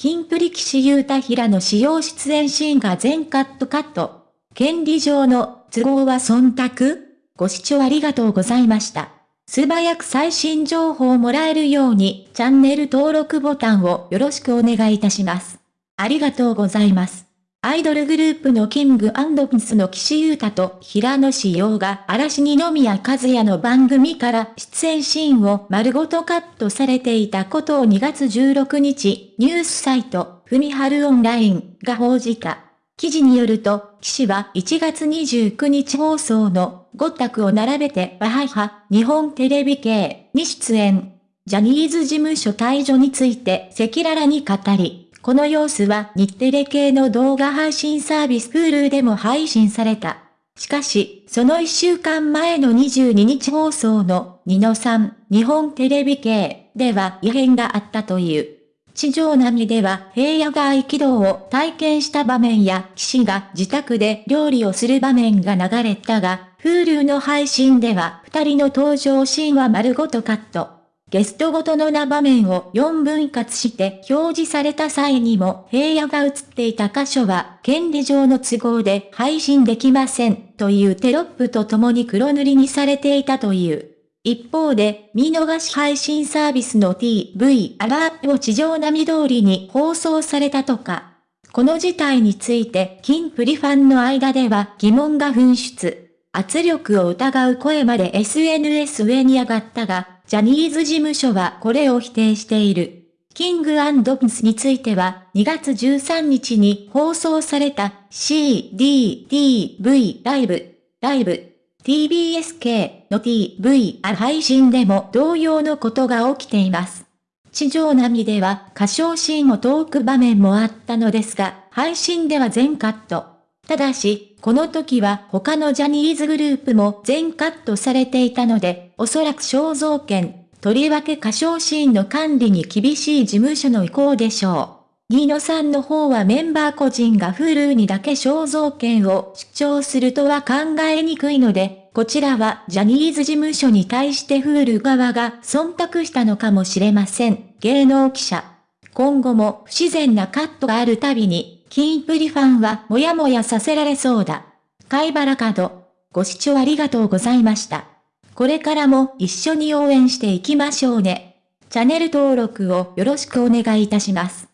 キンプリ騎士優太平の使用出演シーンが全カットカット。権利上の都合は忖度ご視聴ありがとうございました。素早く最新情報をもらえるようにチャンネル登録ボタンをよろしくお願いいたします。ありがとうございます。アイドルグループのキングピスの岸優太と平野志陽が嵐二宮和也の番組から出演シーンを丸ごとカットされていたことを2月16日、ニュースサイト、ふみはるオンラインが報じた。記事によると、岸は1月29日放送の5択を並べてバハハ、日本テレビ系に出演。ジャニーズ事務所退場について赤裸々に語り、この様子は日テレ系の動画配信サービス Hulu でも配信された。しかし、その1週間前の22日放送のニノさん日本テレビ系では異変があったという。地上並みでは平野が合気道を体験した場面や騎士が自宅で料理をする場面が流れたが、Hulu の配信では二人の登場シーンは丸ごとカット。ゲストごとの名場面を4分割して表示された際にも平野が映っていた箇所は権利上の都合で配信できませんというテロップと共に黒塗りにされていたという。一方で、見逃し配信サービスの TV アラーを地上並み通りに放送されたとか。この事態について、キンプリファンの間では疑問が噴出。圧力を疑う声まで SNS 上に上がったが、ジャニーズ事務所はこれを否定している。キングプスについては、2月13日に放送された CDTV ライブ、ライブ、TBSK の TV 配信でも同様のことが起きています。地上並みでは歌唱シーンを遠く場面もあったのですが、配信では全カット。ただし、この時は他のジャニーズグループも全カットされていたので、おそらく肖像権、とりわけ歌唱シーンの管理に厳しい事務所の意向でしょう。ニーノさんの方はメンバー個人が Hulu にだけ肖像権を主張するとは考えにくいので、こちらはジャニーズ事務所に対して Hulu 側が忖度したのかもしれません。芸能記者。今後も不自然なカットがあるたびにキンプリファンはもやもやさせられそうだ。貝原角。ご視聴ありがとうございました。これからも一緒に応援していきましょうね。チャンネル登録をよろしくお願いいたします。